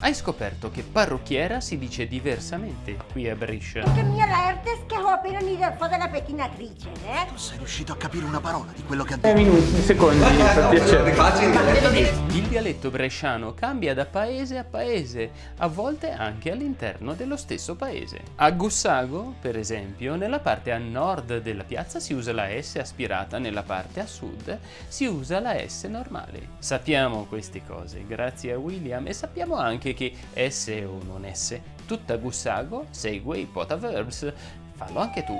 Hai scoperto che parrucchiera si dice diversamente qui a Brescia. Che mia l'Ertes che ho appena fatto la pettinatrice, eh? Non sei riuscito a capire una parola di quello che ha Eh, detto. minuti, secondi, per piacere. Il dialetto bresciano cambia da paese a paese, a volte anche all'interno dello stesso paese. A Gussago, per esempio, nella parte a nord della piazza si usa la S aspirata, nella parte a sud si usa la S normale. Sappiamo queste cose grazie a William e sappiamo anche che S o non S, tutta Gussago segue i potaverbs. Fallo anche tu.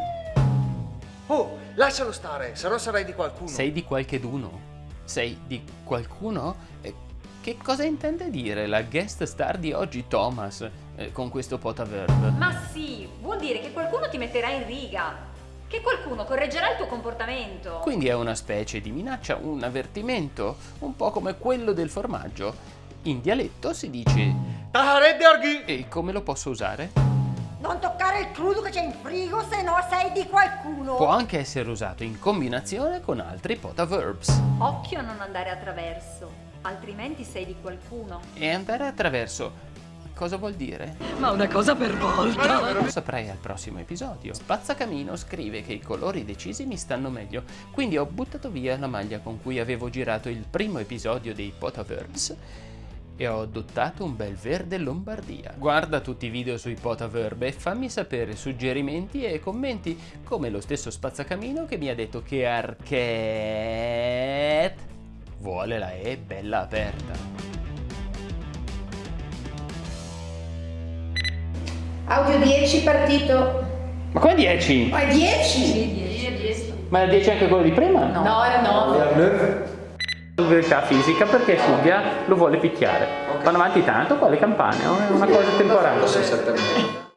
Oh, lascialo stare, se no sarai di qualcuno. Sei di qualcheduno? Sei di qualcuno? Eh, Che cosa intende dire la guest star di oggi Thomas eh, con questo potaverb? Ma sì, vuol dire che qualcuno ti metterà in riga, che qualcuno correggerà il tuo comportamento. Quindi è una specie di minaccia, un avvertimento, un po' come quello del formaggio. In dialetto si dice Taharedde Arghi! e come lo posso usare? Non toccare il crudo che c'è in frigo, se no sei di qualcuno. Può anche essere usato in combinazione con altri potaverbs. Occhio a non andare attraverso, altrimenti sei di qualcuno. E andare attraverso cosa vuol dire? Ma una cosa per volta. Lo saprai al prossimo episodio. Spazzacamino scrive che i colori decisi mi stanno meglio, quindi ho buttato via la maglia con cui avevo girato il primo episodio dei Potaverbs e ho adottato un bel verde Lombardia. Guarda tutti i video sui Potaverb e fammi sapere suggerimenti e commenti, come lo stesso Spazzacamino che mi ha detto che Archet vuole la E bella aperta. Audio 10 partito. Ma come 10? Ma è 10? Ma è 10 anche quello di prima? No, era 9. Verità fisica perché Silvia lo vuole picchiare. Vanno avanti tanto qua le campane, è una cosa temporanea.